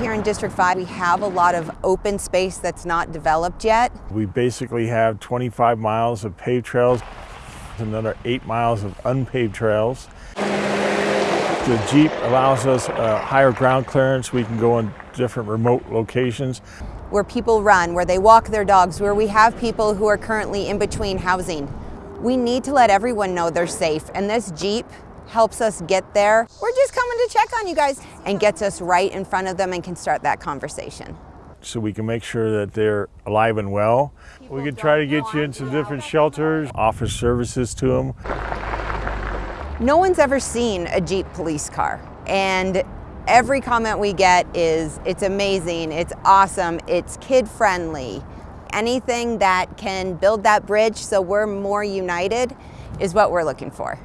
here in District 5, we have a lot of open space that's not developed yet. We basically have 25 miles of paved trails, another eight miles of unpaved trails. The Jeep allows us a higher ground clearance. We can go in different remote locations. Where people run, where they walk their dogs, where we have people who are currently in between housing. We need to let everyone know they're safe, and this Jeep helps us get there. We're just coming to check on you guys and gets us right in front of them and can start that conversation. So we can make sure that they're alive and well. People we can try to get you into different shelters, offer services to them. No one's ever seen a Jeep police car and every comment we get is it's amazing, it's awesome, it's kid friendly. Anything that can build that bridge so we're more united is what we're looking for.